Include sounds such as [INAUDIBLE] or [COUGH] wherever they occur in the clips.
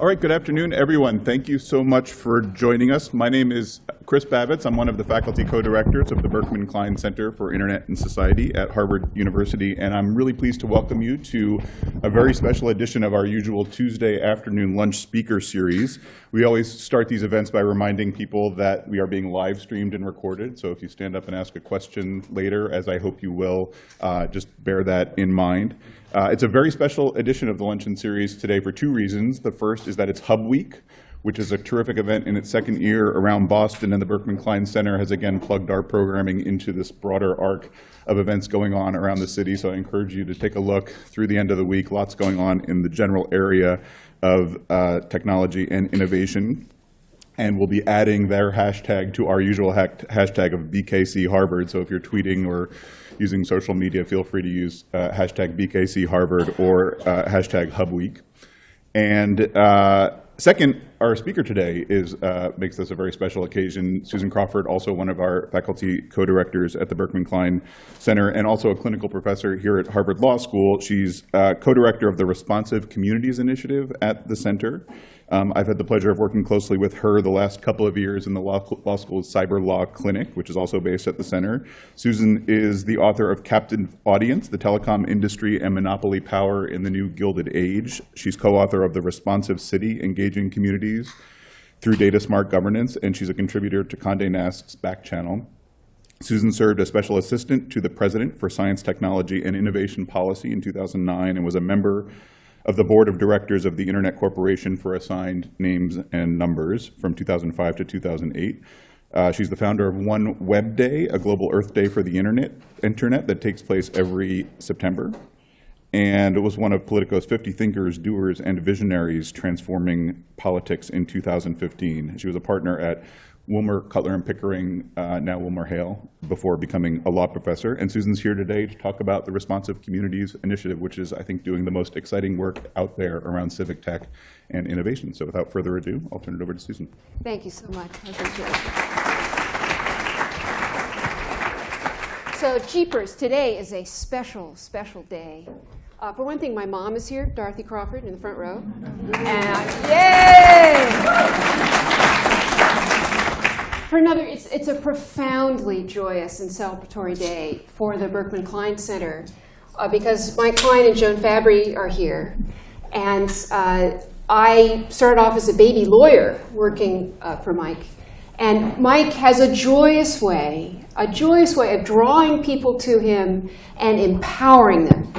All right, good afternoon, everyone. Thank you so much for joining us. My name is Chris Bavitz. I'm one of the faculty co-directors of the Berkman Klein Center for Internet and Society at Harvard University, and I'm really pleased to welcome you to a very special edition of our usual Tuesday afternoon lunch speaker series. We always start these events by reminding people that we are being live streamed and recorded, so if you stand up and ask a question later, as I hope you will, uh, just bear that in mind. Uh, it's a very special edition of the Luncheon Series today for two reasons. The first is that it's Hub Week, which is a terrific event in its second year around Boston, and the Berkman Klein Center has again plugged our programming into this broader arc of events going on around the city. So I encourage you to take a look through the end of the week. Lots going on in the general area of uh, technology and innovation. And we'll be adding their hashtag to our usual hashtag of BKC Harvard. So if you're tweeting or using social media, feel free to use uh, hashtag BKC Harvard or uh, hashtag Hub Week. And uh, second, our speaker today is, uh, makes this a very special occasion. Susan Crawford, also one of our faculty co-directors at the Berkman Klein Center and also a clinical professor here at Harvard Law School. She's uh, co-director of the Responsive Communities Initiative at the center. Um, I've had the pleasure of working closely with her the last couple of years in the law, law, School's Cyber Law Clinic, which is also based at the center. Susan is the author of Captive Audience, the Telecom Industry and Monopoly Power in the New Gilded Age. She's co-author of The Responsive City, Engaging Communities through Data Smart Governance, and she's a contributor to Condé Nast's Back Channel. Susan served as special assistant to the president for science, technology, and innovation policy in 2009 and was a member of the board of directors of the Internet Corporation for Assigned Names and Numbers from 2005 to 2008. Uh, she's the founder of One Web Day, a global Earth Day for the Internet, internet that takes place every September. And it was one of Politico's 50 thinkers, doers, and visionaries transforming politics in 2015. She was a partner at Wilmer Cutler and Pickering, uh, now WilmerHale, before becoming a law professor. And Susan's here today to talk about the Responsive Communities Initiative, which is, I think, doing the most exciting work out there around civic tech and innovation. So without further ado, I'll turn it over to Susan. Thank you so much. So Jeepers, today is a special, special day. Uh, for one thing, my mom is here, Dorothy Crawford, in the front row. And, yay! For another, it's, it's a profoundly joyous and celebratory day for the Berkman Klein Center uh, because Mike Klein and Joan Fabry are here. And uh, I started off as a baby lawyer working uh, for Mike. And Mike has a joyous way, a joyous way of drawing people to him and empowering them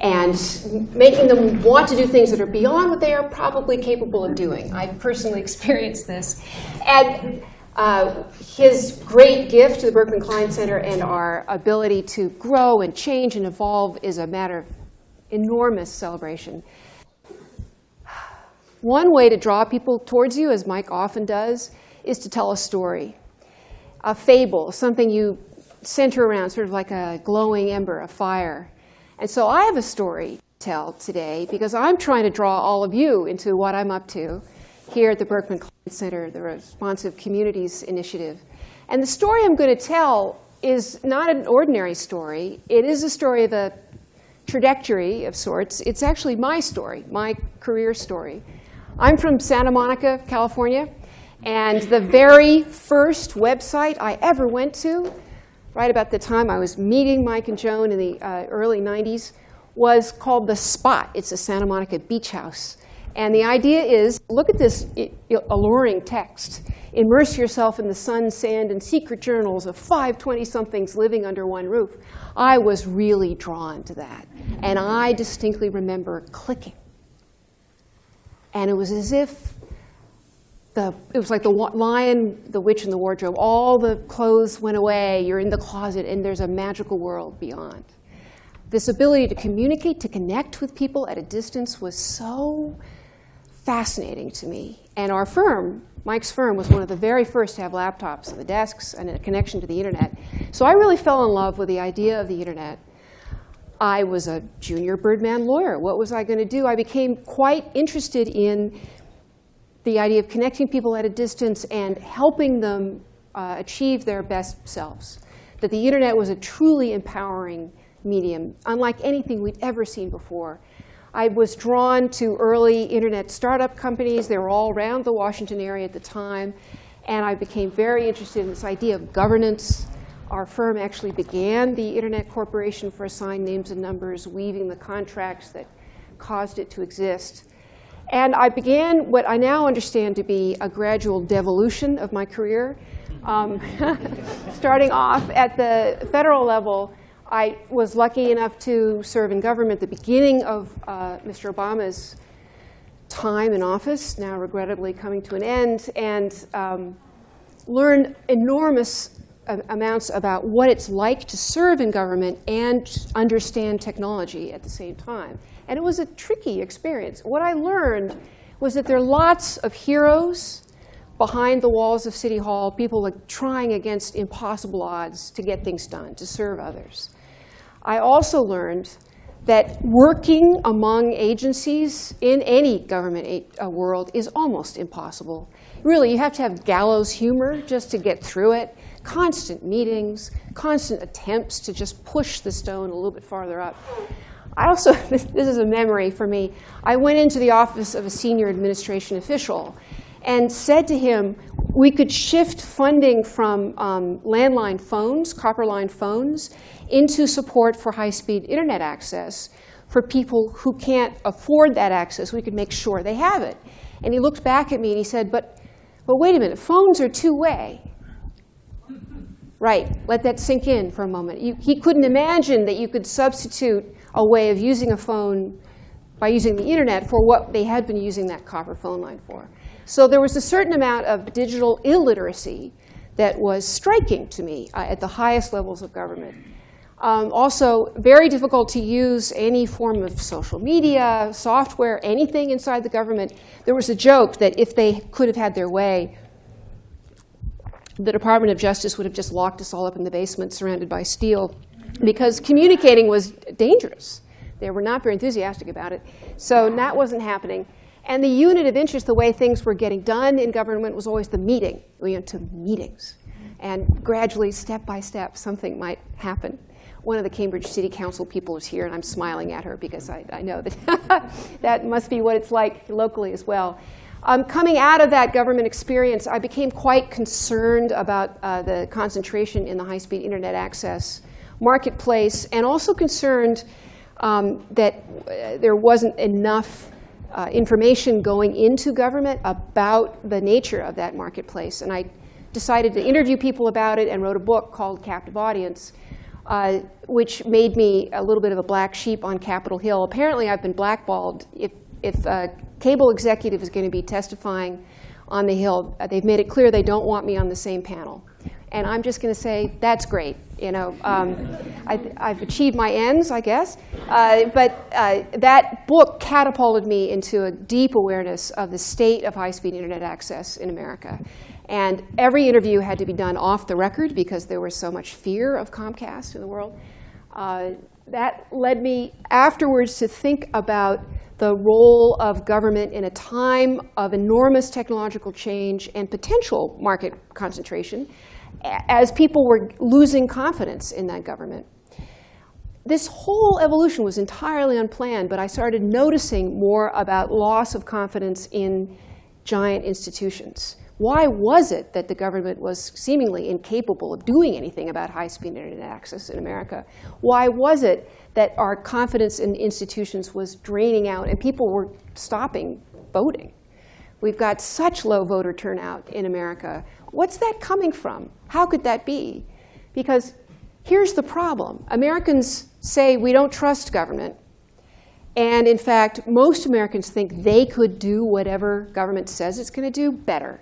and making them want to do things that are beyond what they are probably capable of doing. I've personally [LAUGHS] experienced this. And uh, his great gift to the Berkman Klein Center and our ability to grow and change and evolve is a matter of enormous celebration. One way to draw people towards you, as Mike often does, is to tell a story, a fable, something you center around, sort of like a glowing ember, a fire. And so I have a story to tell today because I'm trying to draw all of you into what I'm up to here at the Berkman Klein Center, the Responsive Communities Initiative. And the story I'm going to tell is not an ordinary story. It is a story of a trajectory of sorts. It's actually my story, my career story. I'm from Santa Monica, California. And the very first website I ever went to, right about the time I was meeting Mike and Joan in the uh, early 90s, was called The Spot. It's a Santa Monica beach house. And the idea is, look at this alluring text. Immerse yourself in the sun, sand, and secret journals of five 20-somethings living under one roof. I was really drawn to that. And I distinctly remember clicking. And it was as if the, it was like the lion, the witch, and the wardrobe. All the clothes went away. You're in the closet, and there's a magical world beyond. This ability to communicate, to connect with people at a distance was so fascinating to me. And our firm, Mike's firm, was one of the very first to have laptops and the desks and a connection to the internet. So I really fell in love with the idea of the internet. I was a junior Birdman lawyer. What was I going to do? I became quite interested in the idea of connecting people at a distance and helping them uh, achieve their best selves. That the internet was a truly empowering medium, unlike anything we'd ever seen before. I was drawn to early internet startup companies. They were all around the Washington area at the time. And I became very interested in this idea of governance. Our firm actually began the Internet Corporation for Assigned Names and Numbers, weaving the contracts that caused it to exist. And I began what I now understand to be a gradual devolution of my career. Um, [LAUGHS] starting off at the federal level, I was lucky enough to serve in government the beginning of uh, Mr. Obama's time in office, now regrettably coming to an end, and um, learned enormous amounts about what it's like to serve in government and understand technology at the same time. And it was a tricky experience. What I learned was that there are lots of heroes behind the walls of City Hall, people like trying against impossible odds to get things done, to serve others. I also learned that working among agencies in any government uh, world is almost impossible. Really, you have to have gallows humor just to get through it. Constant meetings, constant attempts to just push the stone a little bit farther up. I also, [LAUGHS] this is a memory for me. I went into the office of a senior administration official and said to him, we could shift funding from um, landline phones, copper line phones, into support for high-speed internet access for people who can't afford that access. We could make sure they have it. And he looked back at me and he said, but, but wait a minute, phones are two-way. Right, let that sink in for a moment. You, he couldn't imagine that you could substitute a way of using a phone by using the internet for what they had been using that copper phone line for. So there was a certain amount of digital illiteracy that was striking to me uh, at the highest levels of government. Um, also, very difficult to use any form of social media, software, anything inside the government. There was a joke that if they could have had their way, the Department of Justice would have just locked us all up in the basement surrounded by steel because communicating was dangerous. They were not very enthusiastic about it. So that wasn't happening. And the unit of interest, the way things were getting done in government, was always the meeting. We went to meetings. And gradually, step by step, something might happen. One of the Cambridge City Council people is here, and I'm smiling at her because I, I know that [LAUGHS] that must be what it's like locally as well. Um, coming out of that government experience, I became quite concerned about uh, the concentration in the high-speed internet access marketplace, and also concerned um, that uh, there wasn't enough uh, information going into government about the nature of that marketplace. And I decided to interview people about it and wrote a book called Captive Audience, uh, which made me a little bit of a black sheep on Capitol Hill. Apparently, I've been blackballed. If, if a cable executive is going to be testifying on the Hill, uh, they've made it clear they don't want me on the same panel. And I'm just going to say, that's great. You know, um, I, have achieved my ends, I guess. Uh, but uh, that book catapulted me into a deep awareness of the state of high-speed internet access in America. And every interview had to be done off the record because there was so much fear of Comcast in the world. Uh, that led me afterwards to think about the role of government in a time of enormous technological change and potential market concentration as people were losing confidence in that government. This whole evolution was entirely unplanned, but I started noticing more about loss of confidence in giant institutions. Why was it that the government was seemingly incapable of doing anything about high-speed internet access in America? Why was it that our confidence in institutions was draining out and people were stopping voting? We've got such low voter turnout in America. What's that coming from? How could that be? Because here's the problem. Americans say we don't trust government. And in fact, most Americans think they could do whatever government says it's going to do better.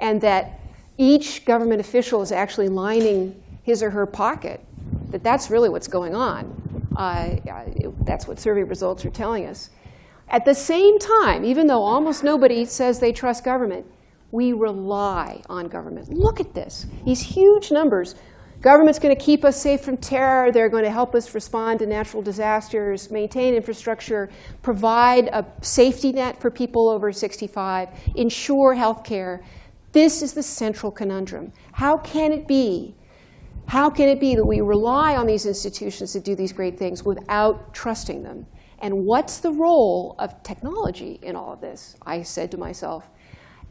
And that each government official is actually lining his or her pocket, that that's really what's going on. Uh, that's what survey results are telling us. At the same time, even though almost nobody says they trust government, we rely on government. Look at this, these huge numbers. Government's going to keep us safe from terror. They're going to help us respond to natural disasters, maintain infrastructure, provide a safety net for people over 65, ensure health care. This is the central conundrum. How can it be? How can it be that we rely on these institutions to do these great things without trusting them? And what's the role of technology in all of this? I said to myself.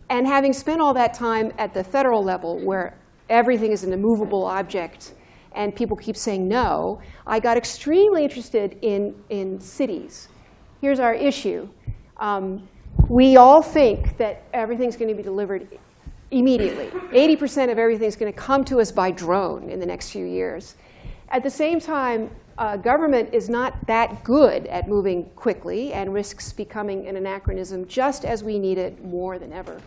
And having spent all that time at the federal level, where everything is an immovable object, and people keep saying no, I got extremely interested in, in cities. Here's our issue. Um, we all think that everything's going to be delivered immediately. 80% of everything is going to come to us by drone in the next few years. At the same time, uh, government is not that good at moving quickly and risks becoming an anachronism just as we need it more than ever.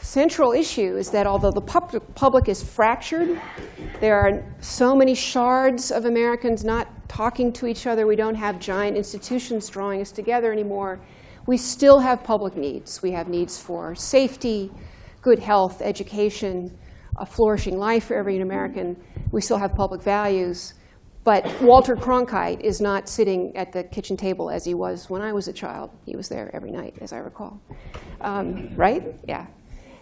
Central issue is that although the pub public is fractured, there are so many shards of Americans not talking to each other. We don't have giant institutions drawing us together anymore. We still have public needs. We have needs for safety, good health, education, a flourishing life for every American. We still have public values. But Walter Cronkite is not sitting at the kitchen table as he was when I was a child. He was there every night, as I recall. Um, right? Yeah.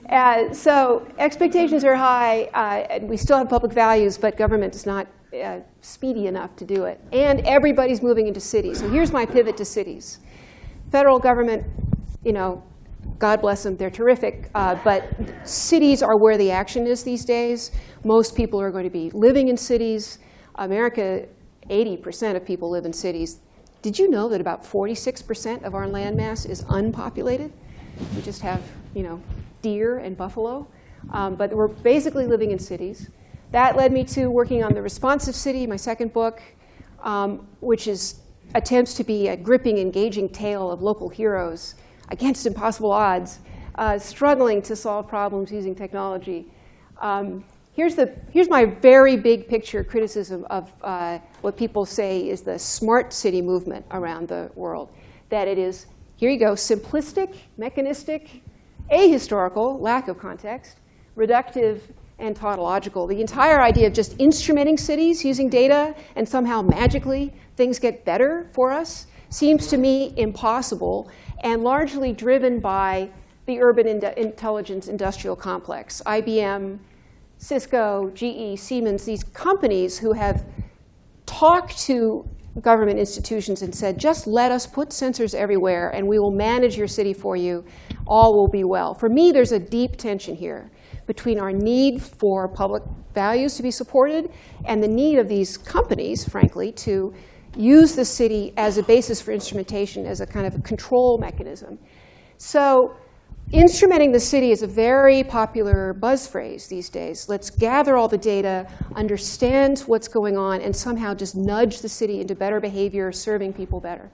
Uh, so expectations are high. Uh, and we still have public values, but government is not uh, speedy enough to do it. And everybody's moving into cities. So here's my pivot to cities. Federal government, you know, God bless them, they're terrific. Uh, but cities are where the action is these days. Most people are going to be living in cities. America, 80% of people live in cities. Did you know that about 46% of our land mass is unpopulated? We just have, you know, deer and buffalo. Um, but we're basically living in cities. That led me to working on The Responsive City, my second book, um, which is attempts to be a gripping, engaging tale of local heroes against impossible odds, uh, struggling to solve problems using technology. Um, here's, the, here's my very big picture criticism of uh, what people say is the smart city movement around the world. That it is, here you go, simplistic, mechanistic, ahistorical, lack of context, reductive, and tautological. The entire idea of just instrumenting cities using data and somehow magically things get better for us seems to me impossible and largely driven by the urban ind intelligence industrial complex. IBM, Cisco, GE, Siemens, these companies who have talked to government institutions and said, just let us put sensors everywhere and we will manage your city for you. All will be well. For me, there's a deep tension here between our need for public values to be supported and the need of these companies, frankly, to use the city as a basis for instrumentation, as a kind of control mechanism. So instrumenting the city is a very popular buzz phrase these days. Let's gather all the data, understand what's going on, and somehow just nudge the city into better behavior, serving people better.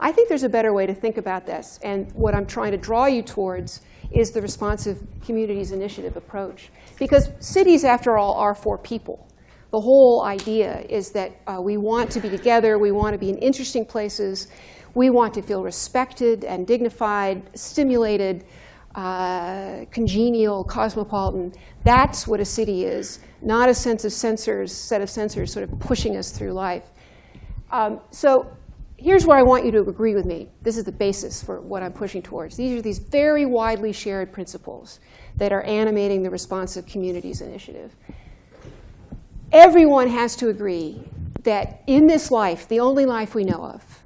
I think there's a better way to think about this. And what I'm trying to draw you towards is the responsive communities initiative approach. Because cities, after all, are for people the whole idea is that uh, we want to be together, we want to be in interesting places, we want to feel respected and dignified, stimulated, uh, congenial, cosmopolitan. That's what a city is, not a sense of sensors, set of sensors sort of pushing us through life. Um, so here's where I want you to agree with me. This is the basis for what I'm pushing towards. These are these very widely shared principles that are animating the Responsive Communities Initiative everyone has to agree that in this life, the only life we know of,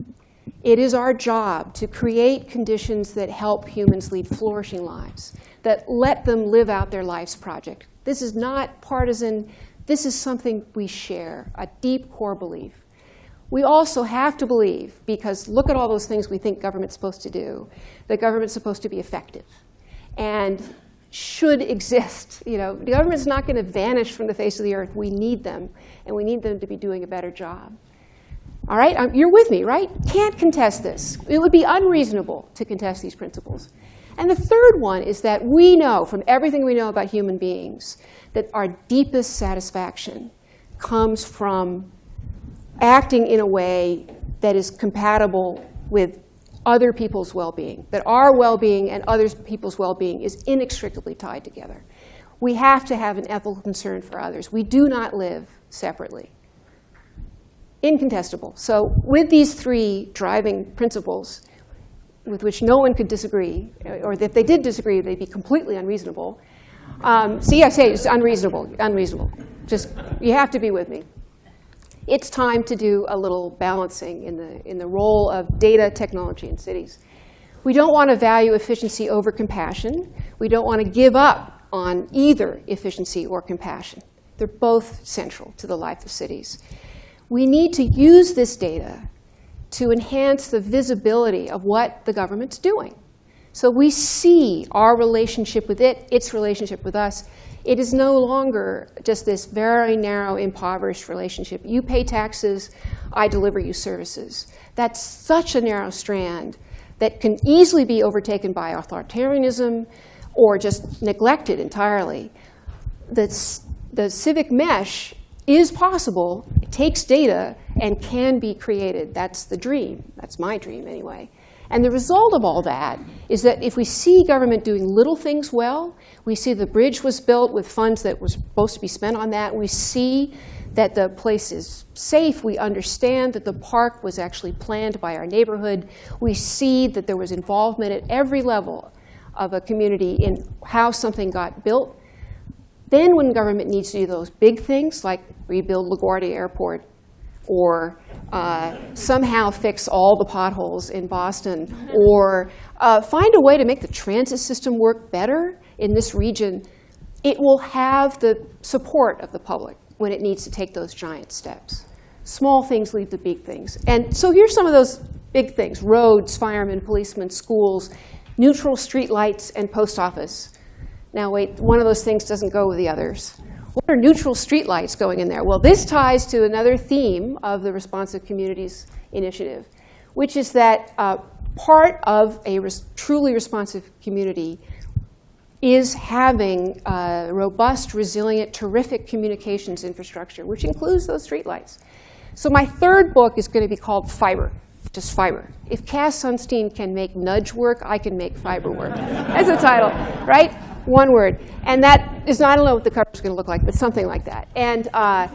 it is our job to create conditions that help humans lead flourishing lives, that let them live out their life's project. This is not partisan. This is something we share, a deep core belief. We also have to believe, because look at all those things we think government's supposed to do, that government's supposed to be effective. And should exist. You know, the government's not going to vanish from the face of the earth. We need them, and we need them to be doing a better job. All right, um, you're with me, right? Can't contest this. It would be unreasonable to contest these principles. And the third one is that we know, from everything we know about human beings, that our deepest satisfaction comes from acting in a way that is compatible with other people's well-being, that our well-being and other people's well-being is inextricably tied together. We have to have an ethical concern for others. We do not live separately. Incontestable. So with these three driving principles, with which no one could disagree, or if they did disagree, they'd be completely unreasonable. Um, see, I say it's unreasonable, unreasonable. Just, you have to be with me. it's time to do a little balancing in the, in the role of data technology in cities. We don't want to value efficiency over compassion. We don't want to give up on either efficiency or compassion. They're both central to the life of cities. We need to use this data to enhance the visibility of what the government's doing. So we see our relationship with it, its relationship with us. It is no longer just this very narrow, impoverished relationship. You pay taxes, I deliver you services. That's such a narrow strand that can easily be overtaken by authoritarianism or just neglected entirely. The, the civic mesh is possible, it takes data, and can be created. That's the dream. That's my dream, anyway. And the result of all that is that if we see government doing little things well, we see the bridge was built with funds that was supposed to be spent on that, we see that the place is safe, we understand that the park was actually planned by our neighborhood, we see that there was involvement at every level of a community in how something got built, then when government needs to do those big things, like rebuild LaGuardia Airport, or uh, somehow fix all the potholes in Boston, or uh, find a way to make the transit system work better in this region, it will have the support of the public when it needs to take those giant steps. Small things lead to big things. And so here's some of those big things. Roads, firemen, policemen, schools, neutral street lights, and post office. Now wait, one of those things doesn't go with the others. What are neutral streetlights going in there? Well, this ties to another theme of the Responsive Communities Initiative, which is that uh, part of a res truly responsive community is having a robust, resilient, terrific communications infrastructure, which includes those streetlights. So my third book is going to be called Fiber, just fiber. If Cass Sunstein can make nudge work, I can make fiber work. [LAUGHS] That's the title, right? One word. And that is, I don't know what the cover is going to look like, but something like that. And uh,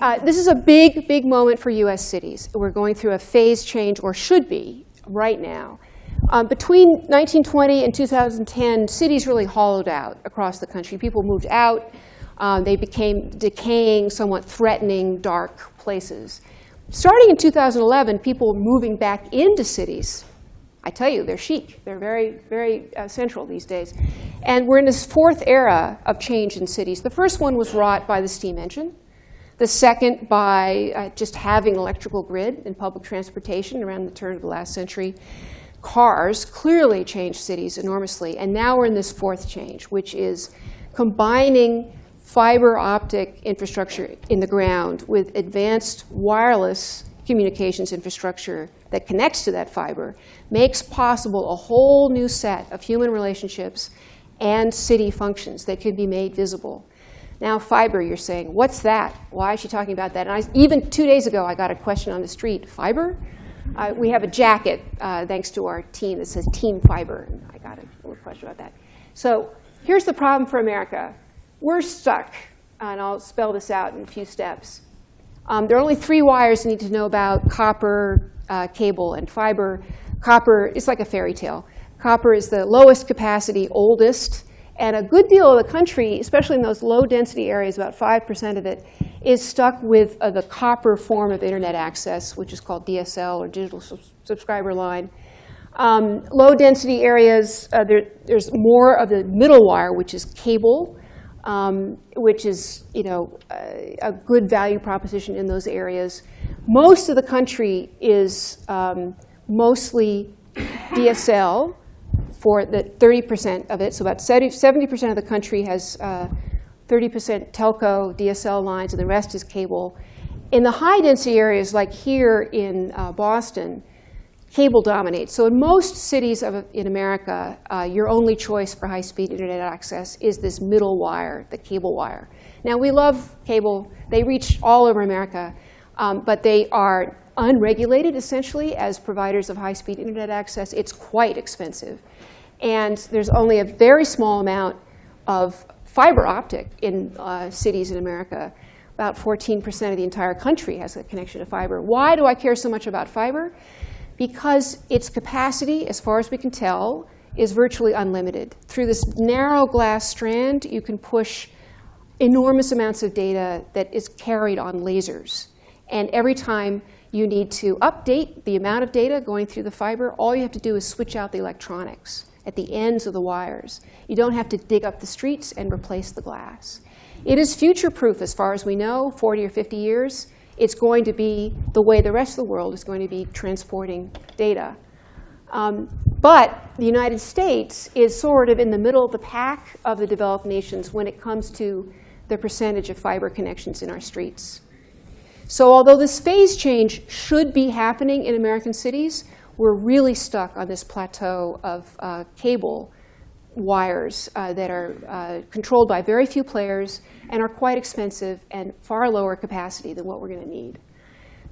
uh, this is a big, big moment for US cities. We're going through a phase change, or should be, right now. Um, between 1920 and 2010, cities really hollowed out across the country. People moved out. Um, they became decaying, somewhat threatening, dark places. Starting in 2011, people were moving back into cities I tell you, they're chic. They're very, very uh, central these days. And we're in this fourth era of change in cities. The first one was wrought by the steam engine. The second by uh, just having electrical grid and public transportation around the turn of the last century. Cars clearly changed cities enormously. And now we're in this fourth change, which is combining fiber optic infrastructure in the ground with advanced wireless communications infrastructure that connects to that fiber makes possible a whole new set of human relationships and city functions that could be made visible. Now, fiber, you're saying, what's that? Why is she talking about that? And I, even two days ago, I got a question on the street, fiber? Uh, we have a jacket, uh, thanks to our team, that says Team Fiber. And I got a little question about that. So here's the problem for America. We're stuck, and I'll spell this out in a few steps. Um, there are only three wires you need to know about copper, uh, cable, and fiber. Copper is like a fairy tale. Copper is the lowest capacity, oldest, and a good deal of the country, especially in those low density areas, about 5% of it, is stuck with uh, the copper form of internet access, which is called DSL or digital subscriber line. Um, low density areas, uh, there, there's more of the middle wire, which is cable, um, which is you know, a, a, good value proposition in those areas. Most of the country is um, mostly DSL for the 30% of it. So about 70% of the country has 30% uh, telco DSL lines, and the rest is cable. In the high density areas, like here in uh, Boston, cable dominates. So in most cities of, in America, uh, your only choice for high-speed internet access is this middle wire, the cable wire. Now, we love cable. They reach all over America. Um, but they are unregulated, essentially, as providers of high-speed internet access. It's quite expensive. And there's only a very small amount of fiber optic in uh, cities in America. About 14% of the entire country has a connection to fiber. Why do I care so much about fiber? because its capacity, as far as we can tell, is virtually unlimited. Through this narrow glass strand, you can push enormous amounts of data that is carried on lasers. And every time you need to update the amount of data going through the fiber, all you have to do is switch out the electronics at the ends of the wires. You don't have to dig up the streets and replace the glass. It is future-proof as far as we know, 40 or 50 years. It's going to be the way the rest of the world is going to be transporting data. Um, but the United States is sort of in the middle of the pack of the developed nations when it comes to the percentage of fiber connections in our streets. So although this phase change should be happening in American cities, we're really stuck on this plateau of uh, cable wires uh, that are uh, controlled by very few players and are quite expensive and far lower capacity than what we're going to need.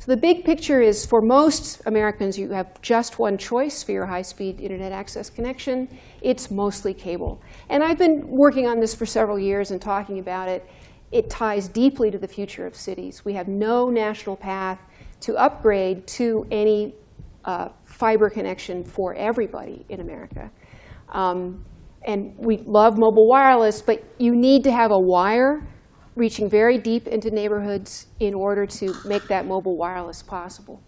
So the big picture is for most Americans, you have just one choice for your high-speed internet access connection. It's mostly cable. And I've been working on this for several years and talking about it. It ties deeply to the future of cities. We have no national path to upgrade to any uh, fiber connection for everybody in America. Um, and we love mobile wireless, but you need to have a wire reaching very deep into neighborhoods in order to make that mobile wireless possible.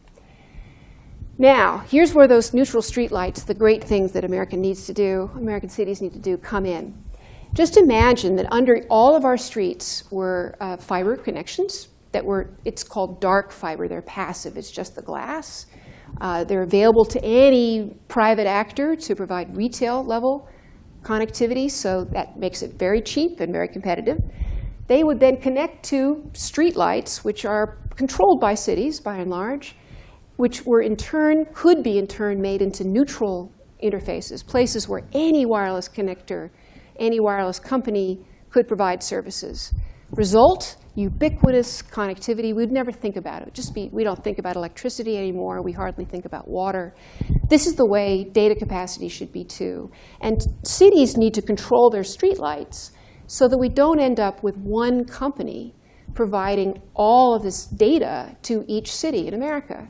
Now, here's where those neutral streetlights, the great things that America needs to do, American cities need to do, come in. Just imagine that under all of our streets were uh, fiber connections that were, it's called dark fiber. They're passive. It's just the glass. Uh, they're available to any private actor to provide retail level connectivity, so that makes it very cheap and very competitive. They would then connect to streetlights, which are controlled by cities, by and large, which were in turn, could be in turn made into neutral interfaces, places where any wireless connector, any wireless company could provide services. Result, ubiquitous connectivity. We'd never think about it. Just be, we don't think about electricity anymore. We hardly think about water. This is the way data capacity should be too. And cities need to control their streetlights so that we don't end up with one company providing all of this data to each city in America.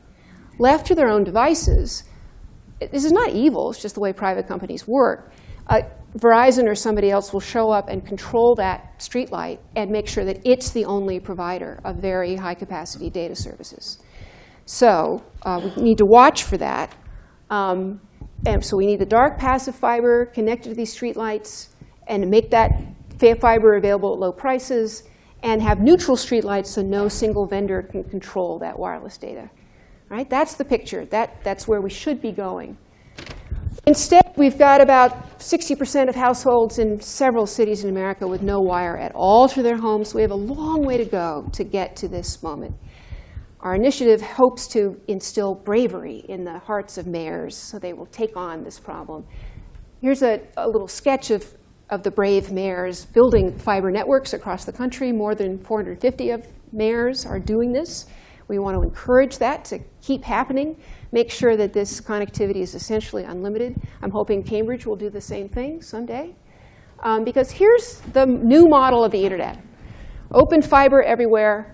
Left to their own devices, this is not evil, it's just the way private companies work. Uh, Verizon or somebody else will show up and control that streetlight and make sure that it's the only provider of very high capacity data services. So uh, we need to watch for that. Um, and so we need the dark passive fiber connected to these streetlights and make that fiber available at low prices, and have neutral streetlights so no single vendor can control that wireless data. Right? That's the picture. That, that's where we should be going. Instead, we've got about 60% of households in several cities in America with no wire at all to their homes. We have a long way to go to get to this moment. Our initiative hopes to instill bravery in the hearts of mayors so they will take on this problem. Here's a, a little sketch of of the brave mayors building fiber networks across the country. More than 450 of mayors are doing this. We want to encourage that to keep happening, make sure that this connectivity is essentially unlimited. I'm hoping Cambridge will do the same thing someday. Um, because here's the new model of the internet. Open fiber everywhere.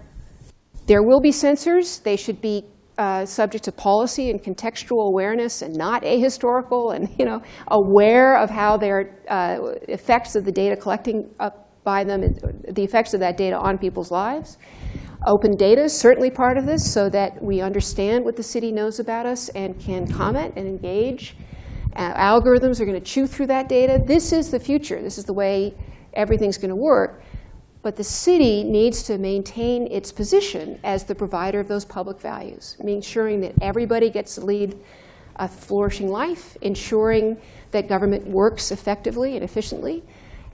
There will be sensors. They should be uh, subject to policy and contextual awareness and not ahistorical and you know, aware of how their uh, effects of the data collecting up by them, the effects of that data on people's lives. Open data is certainly part of this so that we understand what the city knows about us and can comment and engage. Uh, algorithms are going to chew through that data. This is the future. This is the way everything's going to work. But the city needs to maintain its position as the provider of those public values, ensuring that everybody gets to lead a flourishing life, ensuring that government works effectively and efficiently,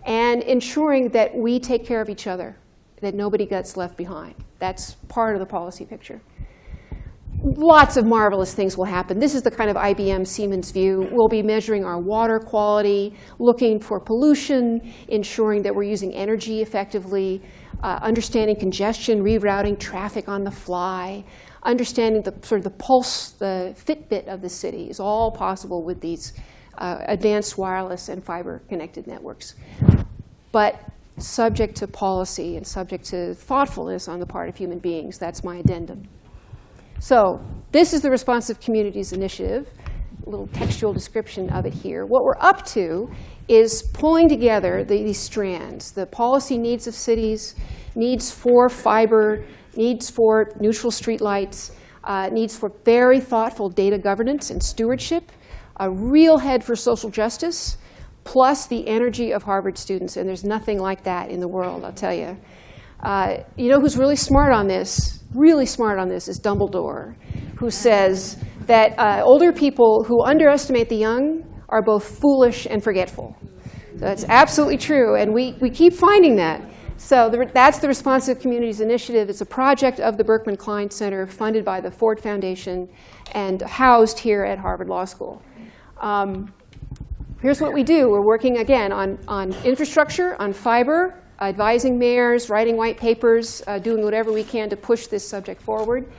and ensuring that we take care of each other, that nobody gets left behind. That's part of the policy picture lots of marvelous things will happen. This is the kind of IBM Siemens view. We'll be measuring our water quality, looking for pollution, ensuring that we're using energy effectively, uh, understanding congestion, rerouting traffic on the fly, understanding the sort of the pulse, the Fitbit of the city is all possible with these uh, advanced wireless and fiber connected networks. But subject to policy and subject to thoughtfulness on the part of human beings. That's my addendum. So this is the Responsive Communities Initiative, a little textual description of it here. What we're up to is pulling together the, these strands, the policy needs of cities, needs for fiber, needs for neutral streetlights, uh, needs for very thoughtful data governance and stewardship, a real head for social justice, plus the energy of Harvard students. And there's nothing like that in the world, I'll tell you. Uh, you know who's really smart on this, really smart on this, is Dumbledore, who says that uh, older people who underestimate the young are both foolish and forgetful. So that's absolutely true, and we, we keep finding that. So the, that's the Responsive Communities Initiative. It's a project of the Berkman Klein Center funded by the Ford Foundation and housed here at Harvard Law School. Um, here's what we do. We're working, again, on, on infrastructure, on fiber, advising mayors, writing white papers, uh, doing whatever we can to push this subject forward.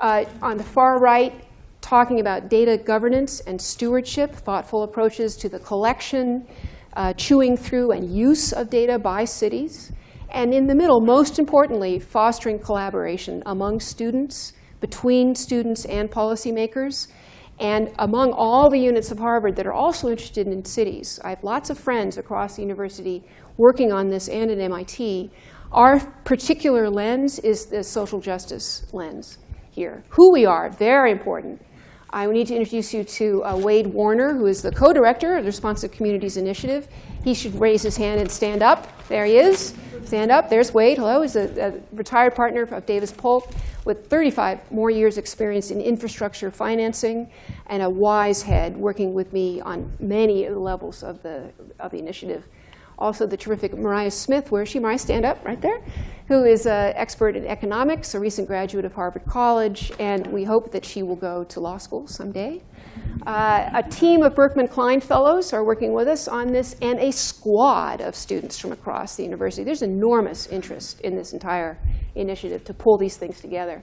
Uh, on the far right, talking about data governance and stewardship, thoughtful approaches to the collection, uh, chewing through and use of data by cities. And in the middle, most importantly, fostering collaboration among students, between students and policymakers, and among all the units of Harvard that are also interested in cities. I have lots of friends across the university working on this and at MIT. Our particular lens is the social justice lens here. Who we are, very important. I need to introduce you to uh, Waide Warner, who is the co-director of the Responsive Communities Initiative. He should raise his hand and stand up. There he is. Stand up. There's Waide. Hello. He's a, a retired partner of Davis Polk with 35 more years experience in infrastructure financing and a wise head working with me on many levels of the, of the initiative. Also the terrific Mariah Smith, where is she? Mariah, stand up right there, who is an expert in economics, a recent graduate of Harvard College, and we hope that she will go to law school someday. Uh, a team of Berkman Klein Fellows are working with us on this, and a squad of students from across the university. There's enormous interest in this entire initiative to pull these things together.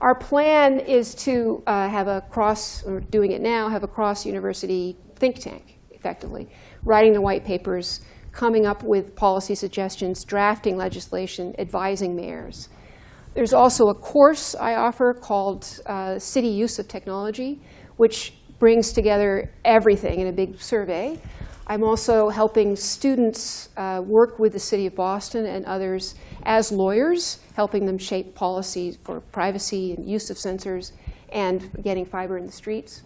Our plan is to uh, have a cross, or doing it now, have a cross-university think tank, effectively, writing the white papers, coming up with policy suggestions, drafting legislation, advising mayors. There's also a course I offer called uh, City Use of Technology, which brings together everything in a big survey. I'm also helping students uh, work with the city of Boston and others as lawyers, helping them shape policy for privacy and use of sensors and getting fiber in the streets.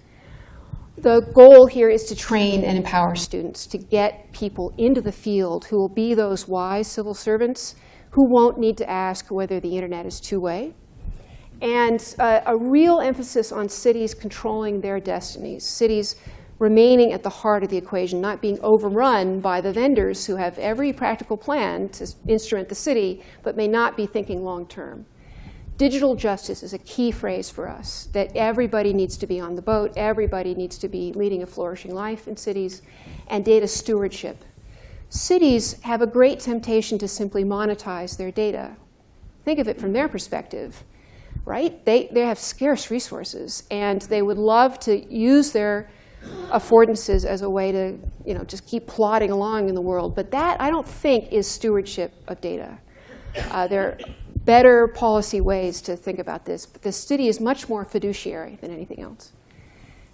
The goal here is to train and empower students, to get people into the field who will be those wise civil servants who won't need to ask whether the internet is two-way. And uh, a real emphasis on cities controlling their destinies, cities remaining at the heart of the equation, not being overrun by the vendors who have every practical plan to instrument the city, but may not be thinking long term. Digital justice is a key phrase for us, that everybody needs to be on the boat, everybody needs to be leading a flourishing life in cities, and data stewardship. Cities have a great temptation to simply monetize their data. Think of it from their perspective, right? They, they have scarce resources, and they would love to use their affordances as a way to you know, just keep plodding along in the world. But that, I don't think, is stewardship of data. Uh, there better policy ways to think about this. But the city is much more fiduciary than anything else.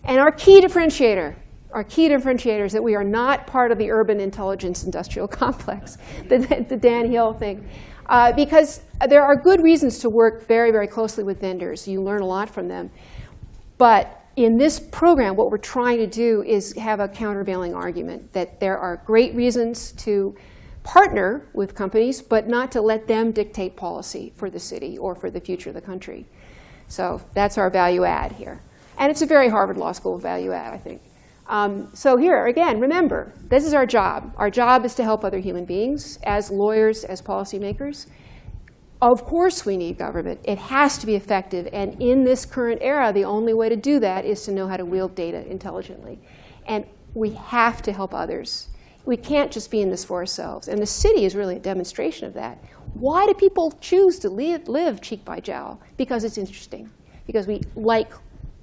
And our key differentiator, our key differentiator is that we are not part of the urban intelligence industrial [LAUGHS] complex, the, the Dan Hill thing. Uh, because there are good reasons to work very, very closely with vendors. You learn a lot from them. But in this program, what we're trying to do is have a countervailing argument that there are great reasons to partner with companies, but not to let them dictate policy for the city or for the future of the country. So that's our value add here. And it's a very Harvard Law School value add, I think. Um, so here, again, remember, this is our job. Our job is to help other human beings as lawyers, as policymakers. Of course we need government. It has to be effective. And in this current era, the only way to do that is to know how to wield data intelligently. And we have to help others. We can't just be in this for ourselves. And the city is really a demonstration of that. Why do people choose to live, live cheek by jowl? Because it's interesting. Because we like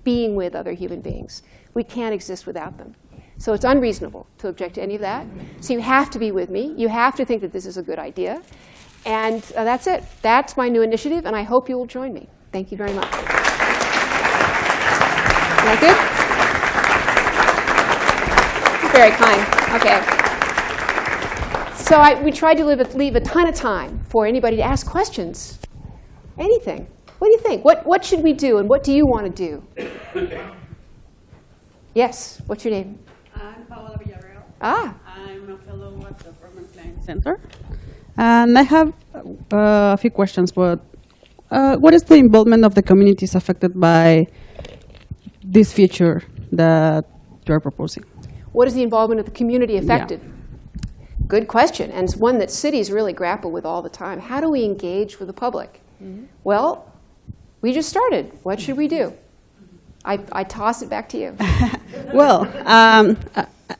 being with other human beings. We can't exist without them. So it's unreasonable to object to any of that. So you have to be with me. You have to think that this is a good idea. And uh, that's it. That's my new initiative, and I hope you will join me. Thank you very much. That good? Very kind. OK. So I, we tried to leave a, leave a ton of time for anybody to ask questions. Anything. What do you think? What, what should we do, and what do you want to do? Yes, what's your name? I'm Paola Villarreal. Ah, I'm a fellow at the Berkman Klein Center. And I have uh, a few questions, but uh, what is the involvement of the communities affected by this feature that you're proposing? what is the involvement of the community affected? Good question, and it's one that cities really grapple with all the time. How do we engage with the public? Well, we just started. What should we do? I, I toss it back to you. [LAUGHS] Well, um,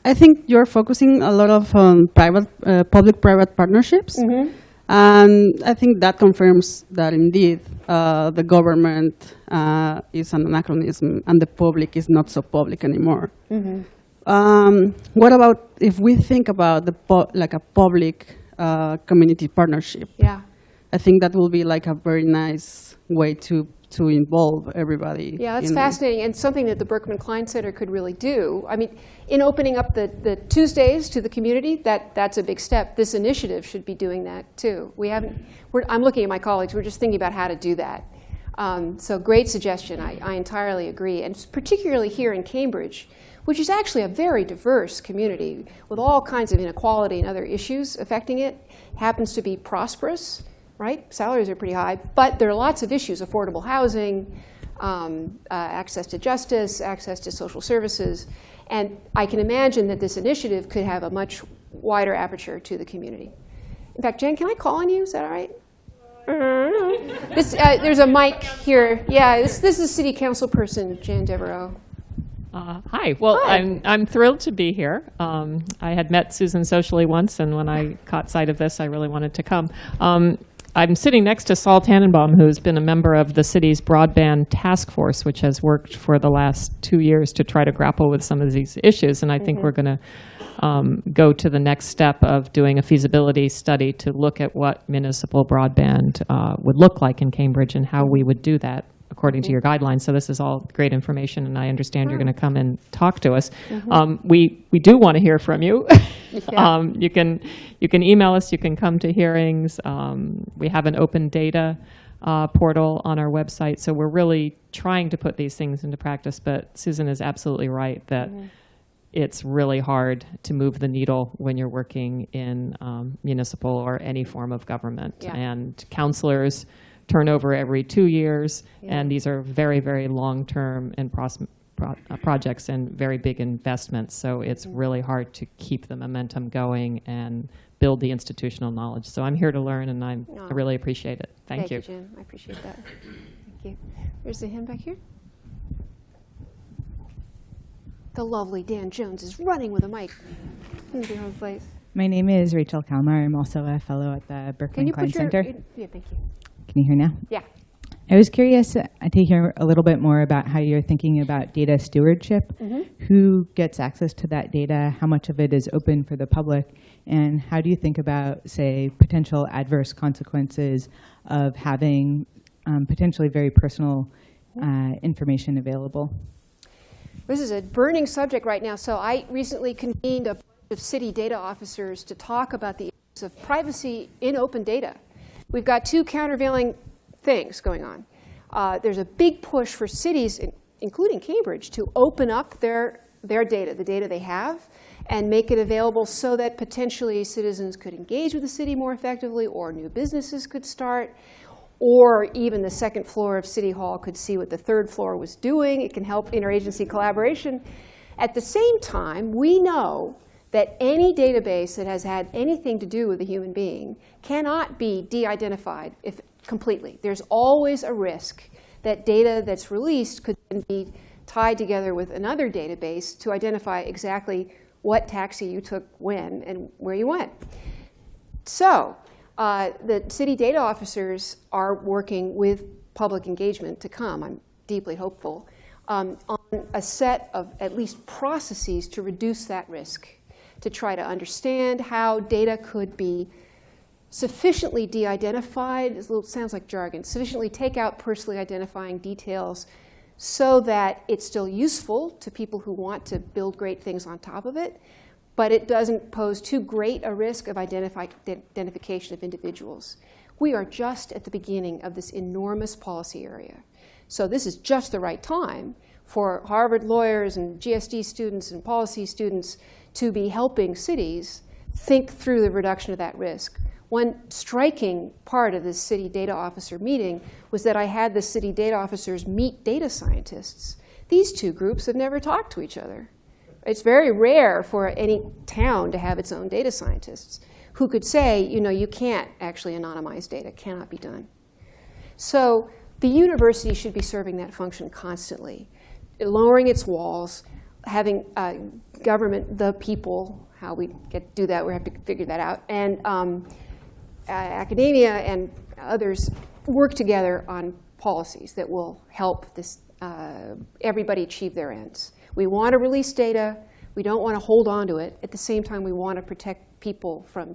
I, think you're focusing a lot of on private, uh, public-private partnerships, and I think that confirms that indeed uh, the government uh, is an anachronism and the public is not so public anymore. Um, what about if we think about the like a public uh, community partnership? Yeah. I think that will be like a very nice way to to involve everybody. Yeah, that's fascinating, and something that the Berkman Klein Center could really do. I mean, in opening up the, the Tuesdays to the community, that, that's a big step. This initiative should be doing that too. We haven't, we're, I'm looking at my colleagues, we're just thinking about how to do that. Um, so great suggestion, I, I entirely agree. And particularly here in Cambridge, which is actually a very diverse community with all kinds of inequality and other issues affecting it, happens to be prosperous right? Salaries are pretty high, but there are lots of issues, affordable housing, um, uh, access to justice, access to social services. And I can imagine that this initiative could have a much wider aperture to the community. In fact, Jen, can I call on you? Is that all right? This, uh, there's a mic here. Yeah, this, this is city council person, Jan Devereux. Uh, hi. Well, Hi. I'm I'm thrilled to be here. Um, I had met Susan socially once, and when I caught sight of this, I really wanted to come. Um, I'm sitting next to Saul Tannenbaum, who's been a member of the city's broadband task force, which has worked for the last two years to try to grapple with some of these issues. And I think we're going to um, go to the next step of doing a feasibility study to look at what municipal broadband uh, would look like in Cambridge and how we would do that according to your guidelines. So this is all great information, and I understand you're going to come and talk to us. Um, we we do want to hear from you. [LAUGHS] [LAUGHS] um, you can you can email us. You can come to hearings. Um, we have an open data uh, portal on our website, so we're really trying to put these things into practice. But Susan is absolutely right that. It's really hard to move the needle when you're working in um, municipal or any form of government. Yeah. And counselors turn over every two years, and these are very, very long-term and pros- pro- uh, projects and very big investments. So it's really hard to keep the momentum going and build the institutional knowledge. So I'm here to learn, and I'm, Aw. I really appreciate it. Thank, you. Jen. I appreciate that. Thank you. There's the hand back here. The lovely Dan Jones is running with a mic. in the wrong place. My name is Rachel Kalmar. I'm also a fellow at the Can Berkman you Klein put your? Center. Yeah, thank you. Can you hear now? Yeah. I was curious uh, to hear a little bit more about how you're thinking about data stewardship. Who gets access to that data? How much of it is open for the public? And how do you think about, say, potential adverse consequences of having um, potentially very personal uh, information available? This is a burning subject right now. So I recently convened a bunch of city data officers to talk about the issues of privacy in open data. We've got two countervailing things going on. Uh, there's a big push for cities, in- including Cambridge, to open up their, their data, the data they have, and make it available so that potentially citizens could engage with the city more effectively or new businesses could start or even the second floor of City Hall could see what the third floor was doing. It can help interagency collaboration. At the same time, we know that any database that has had anything to do with a human being cannot be de-identified if completely. There's always a risk that data that's released could then be tied together with another database to identify exactly what taxi you took when and where you went. So uh, the city data officers are working with public engagement to come. I'm deeply hopeful um, on a set of at least processes to reduce that risk, to try to understand how data could be sufficiently de-identified. It sounds like jargon. Sufficiently take out personally identifying details so that it's still useful to people who want to build great things on top of it, but it doesn't pose too great a risk of identify, identification of individuals. We are just at the beginning of this enormous policy area. So this is just the right time for Harvard lawyers and GSD students and policy students to be helping cities think through the reduction of that risk. One striking part of this city data officer meeting was that I had the city data officers meet data scientists. These two groups have never talked to each other. It's very rare for any town to have its own data scientists who could say, you know, you can't actually anonymize data, cannot be done. So the university should be serving that function constantly, lowering its walls, having uh, government, the people, how we get do that, we have to figure that out, and um, academia and others work together on policies that will help this, uh, everybody achieve their ends. We want to release data. We don't want to hold on to it. At the same time, we want to protect people from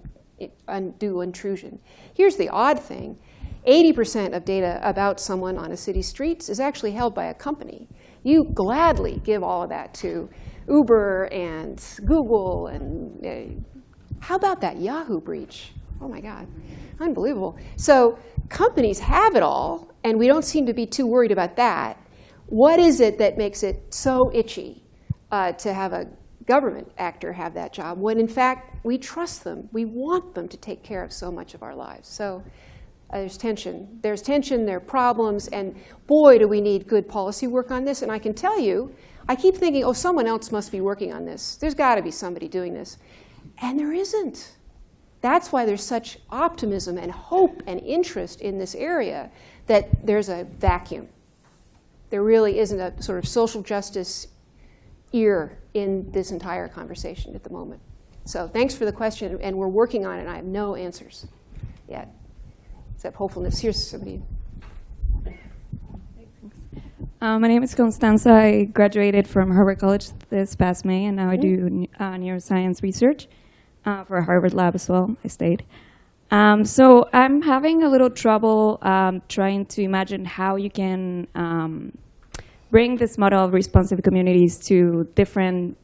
undue intrusion. Here's the odd thing. 80% of data about someone on a city streets is actually held by a company. You gladly give all of that to Uber and Google. and uh, How about that Yahoo breach? Oh my God, unbelievable. So companies have it all, and we don't seem to be too worried about that. What is it that makes it so itchy uh, to have a government actor have that job when in fact we trust them. We want them to take care of so much of our lives. So uh, there's tension. There's tension, there are problems, and boy, do we need good policy work on this. And I can tell you, I keep thinking, oh, someone else must be working on this. There's got to be somebody doing this. And there isn't. That's why there's such optimism and hope and interest in this area that there's a vacuum. There really isn't a sort of social justice ear in this entire conversation at the moment. So thanks for the question, and we're working on it, I have no answers yet, except hopefulness. Here's somebody. Uh, my name is Constanza. I graduated from Harvard College this past May, and now I do uh, neuroscience research uh, for a Harvard Lab as well. I stayed. Um, so I'm having a little trouble um, trying to imagine how you can um, bring this model of responsive communities to different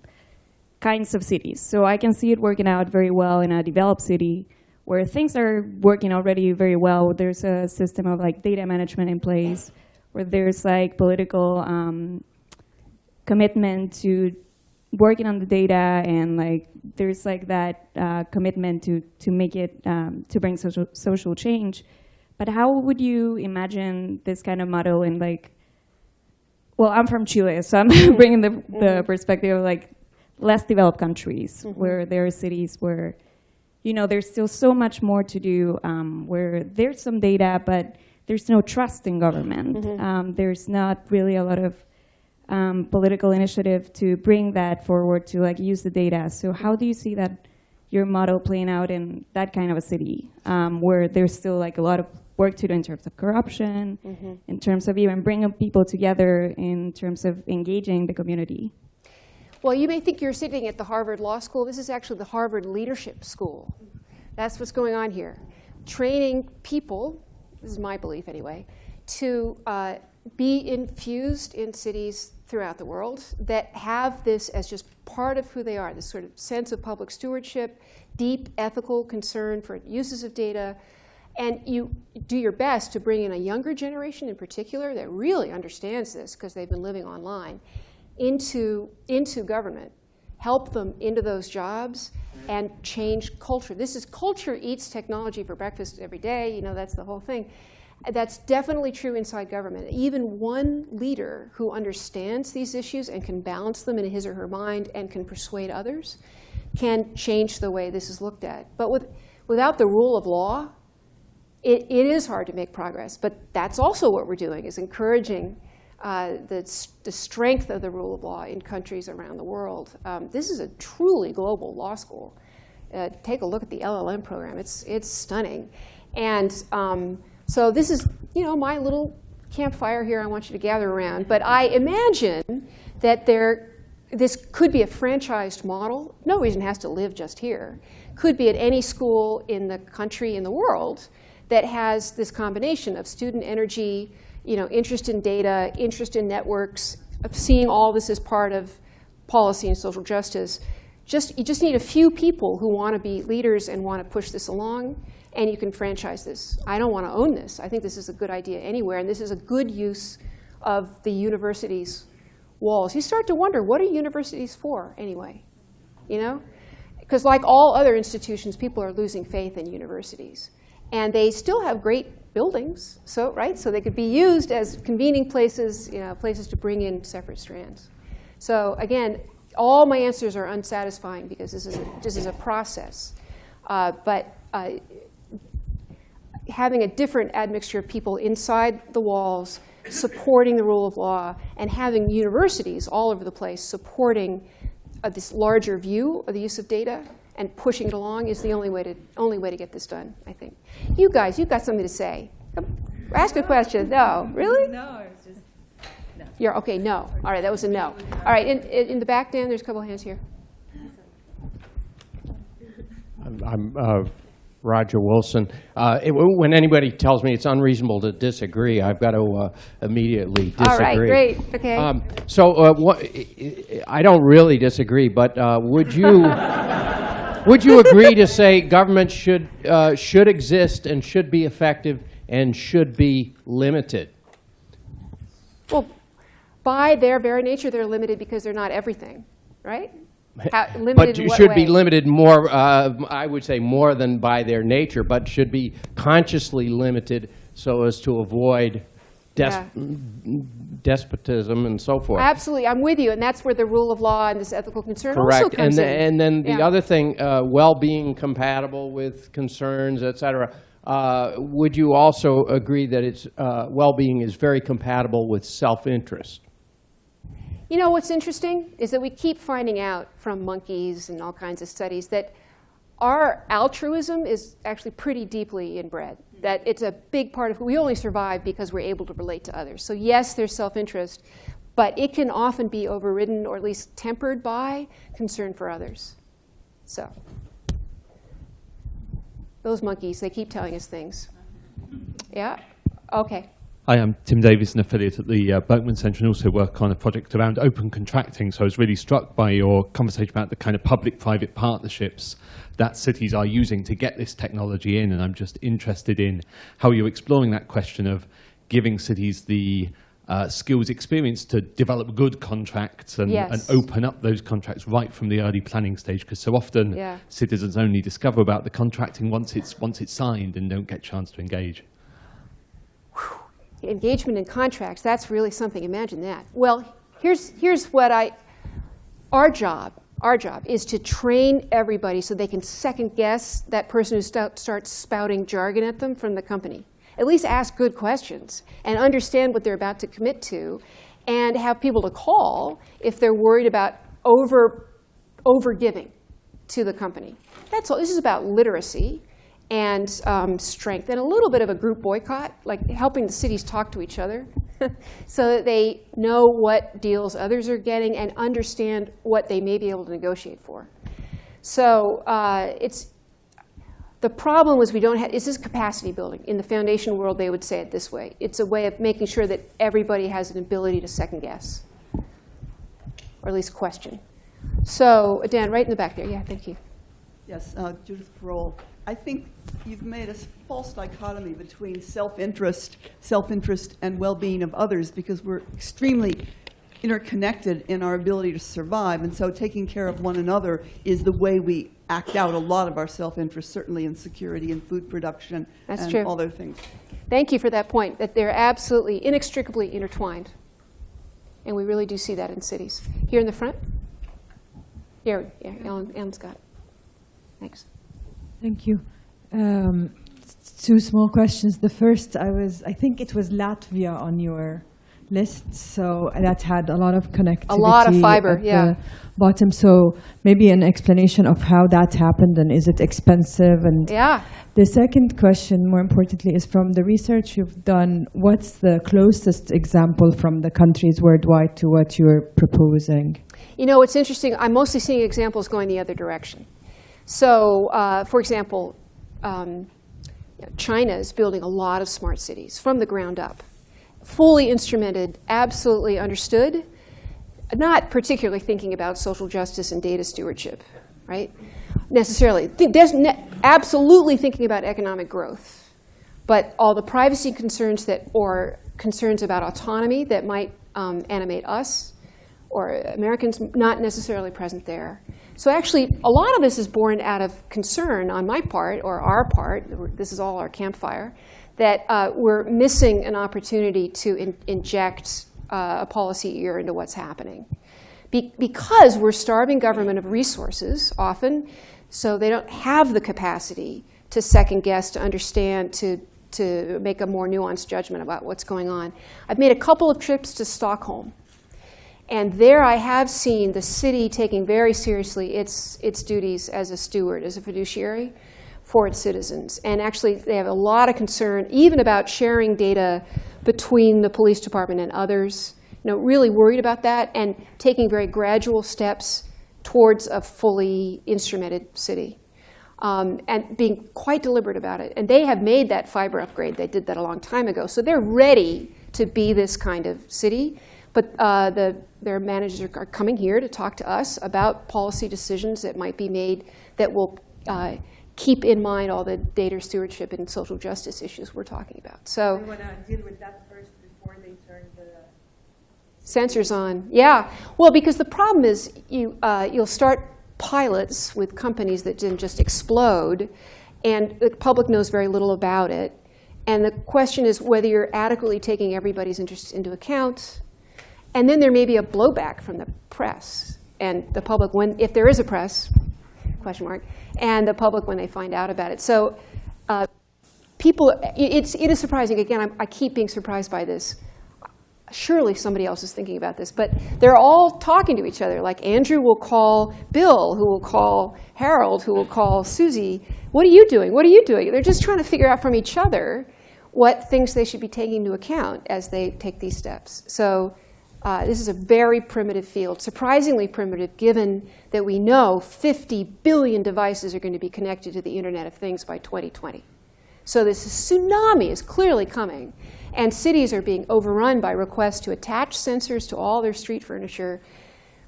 kinds of cities. So I can see it working out very well in a developed city where things are working already very well. There's a system of like data management in place, where there's like political um, commitment to working on the data, and like there's like that uh, commitment to to make it um, to bring social social change. But how would you imagine this kind of model in like well, I'm from Chile, so I'm [LAUGHS] bringing the, the mm-hmm. perspective of like less developed countries mm-hmm. where there are cities where, you know, there's still so much more to do, um, where there's some data, but there's no trust in government. Mm-hmm. Um, there's not really a lot of um, political initiative to bring that forward to like use the data. So how do you see that your model playing out in that kind of a city um, where there's still like a lot of work to do in terms of corruption, mm -hmm. in terms of even bringing people together, in terms of engaging the community. Well, you may think you're sitting at the Harvard Law School. This is actually the Harvard Leadership School. That's what's going on here. Training people, this is my belief anyway, to uh, be infused in cities throughout the world that have this as just part of who they are, this sort of sense of public stewardship, deep ethical concern for uses of data, and you do your best to bring in a younger generation in particular that really understands this because they've been living online into, into government, help them into those jobs and change culture. This is culture eats technology for breakfast every day. You know, that's the whole thing. That's definitely true inside government. Even one leader who understands these issues and can balance them in his or her mind and can persuade others can change the way this is looked at. But with, without the rule of law, it, it is hard to make progress, but that's also what we're doing, is encouraging uh, the, the strength of the rule of law in countries around the world. Um, this is a truly global law school. Uh, take a look at the LLM program. It's, it's stunning. And um, so this is, you know, my little campfire here I want you to gather around. But I imagine that there, this could be a franchised model. No reason has to live just here. Could be at any school in the country, in the world, that has this combination of student energy, you know, interest in data, interest in networks, of seeing all this as part of policy and social justice, Just, you just need a few people who want to be leaders and want to push this along, and you can franchise this. I don't want to own this. I think this is a good idea anywhere, and this is a good use of the university's walls. You start to wonder, what are universities for anyway? You know? Because like all other institutions, people are losing faith in universities. And they still have great buildings, so, right? So they could be used as convening places, you know, places to bring in separate strands. So again, all my answers are unsatisfying because this is a, this is a process. Uh, but uh, having a different admixture of people inside the walls, supporting the rule of law, and having universities all over the place supporting uh, this larger view of the use of data and pushing it along is the only way to only way to get this done. I think. You guys, you've got something to say. Come, Ask a question. No, really? No, it's just, You're okay. No. All right, that was a no. All right, in, in in the back, Dan. There's a couple of hands here. I'm- I'm uh, Roger Wilson. Uh, it- When anybody tells me it's unreasonable to disagree, I've got to uh, immediately disagree. All right, great. Okay. Um, So uh, what- I don't really disagree, but uh, would you, [LAUGHS] would you agree to say government should, uh, should exist and should be effective and should be limited? Well, by their very nature, they're limited because they're not everything, right? How, [LAUGHS] limited But in you what should be limited more, uh, I would say more than by their nature, but should be consciously limited so as to avoid Yeah. Despotism and so forth. Absolutely, I'm with you, and that's where the rule of law and this ethical concern also Correct. And, comes the- in. and then the Yeah. other thing, uh, well-being compatible with concerns, et cetera. Uh, Would you also agree that it's, uh, well-being is very compatible with self-interest? You know what's interesting is that we keep finding out from monkeys and all kinds of studies that our altruism is actually pretty deeply inbred. That it's a big part of we only survive because we're able to relate to others. So yes, there's self-interest, but it can often be overridden or at least tempered by concern for others. So those monkeys, they keep telling us things. Yeah. Okay. Hi, I'm Tim Davies, an affiliate at the uh, Berkman Centre and also work on a project around open contracting. So I was really struck by your conversation about the kind of public-private partnerships that cities are using to get this technology in. And I'm just interested in how you're exploring that question of giving cities the uh, skills experience to develop good contracts and, Yes. and open up those contracts right from the early planning stage. Because so often Yeah. citizens only discover about the contracting once it's, once it's signed and don't get a chance to engage. Engagement in contracts, that's really something. Imagine that. Well, here's, here's what I, our job, our job is to train everybody so they can second guess that person who stout, starts spouting jargon at them from the company. At least ask good questions and understand what they're about to commit to and have people to call if they're worried about over, over giving to the company. That's all. This is about literacy and um, strength and a little bit of a group boycott, like helping the cities talk to each other [LAUGHS] so that they know what deals others are getting and understand what they may be able to negotiate for. So uh, it's the problem was we don't have, this is capacity building. In the foundation world, they would say it this way. It's a way of making sure that everybody has an ability to second guess, or at least question. So Dan, right in the back there. Yeah, thank you. yes, uh, Judith Parole. I think you've made a false dichotomy between self-interest, self-interest and well-being of others because we're extremely interconnected in our ability to survive. And so taking care of one another is the way we act out a lot of our self-interest, certainly in security and food production That's and true. other things. Thank you for that point, that they're absolutely inextricably intertwined. And we really do see that in cities. Here in the front? Here, yeah, Ellen, Ellen Scott. Thanks. Thank you. Um, two small questions. The first, I was, I think it was Latvia on your list, so that had a lot of connectivity. A lot of fiber, at yeah. The bottom. So maybe an explanation of how that happened and is it expensive? And Yeah. the second question, more importantly, is from the research you've done. What's the closest example from the countries worldwide to what you're proposing? You know, it's interesting. I'm mostly seeing examples going the other direction. So, uh, for example, um, China is building a lot of smart cities from the ground up, fully instrumented, absolutely understood. not particularly thinking about social justice and data stewardship, right? Necessarily. Ne- absolutely thinking about economic growth, but all the privacy concerns that, or concerns about autonomy that might um, animate us, or Americans not necessarily present there. So actually, a lot of this is born out of concern on my part, or our part, this is all our campfire, that uh, we're missing an opportunity to in- inject uh, a policy ear into what's happening. Be- because we're starving government of resources often, so they don't have the capacity to second guess, to understand, to, to make a more nuanced judgment about what's going on. I've made a couple of trips to Stockholm. And there I have seen the city taking very seriously its, its duties as a steward, as a fiduciary for its citizens. And actually, they have a lot of concern, even about sharing data between the police department and others. You know, really worried about that and taking very gradual steps towards a fully instrumented city. Um, and being quite deliberate about it. And they have made that fiber upgrade. They did that a long time ago. So they're ready to be this kind of city. But uh, the, their managers are, are coming here to talk to us about policy decisions that might be made that will uh, keep in mind all the data stewardship and social justice issues we're talking about. So We want to deal with that first before they turn the. Sensors on, yeah. Well, because the problem is you, uh, you'll start pilots with companies that didn't just explode, and the public knows very little about it. And the question is whether you're adequately taking everybody's interests into account. And then there may be a blowback from the press and the public when, if there is a press, question mark, and the public when they find out about it. So uh, people, it's, it is surprising. Again, I'm, I keep being surprised by this surely somebody else is thinking about this, but they're all talking to each other. Like Andrew will call Bill, who will call Harold, who will call Susie. What are you doing? What are you doing? They're just trying to figure out from each other what things they should be taking into account as they take these steps. So uh, this is a very primitive field, surprisingly primitive, given that we know 50 billion devices are going to be connected to the Internet of Things by 2020. So this tsunami is clearly coming. And cities are being overrun by requests to attach sensors to all their street furniture.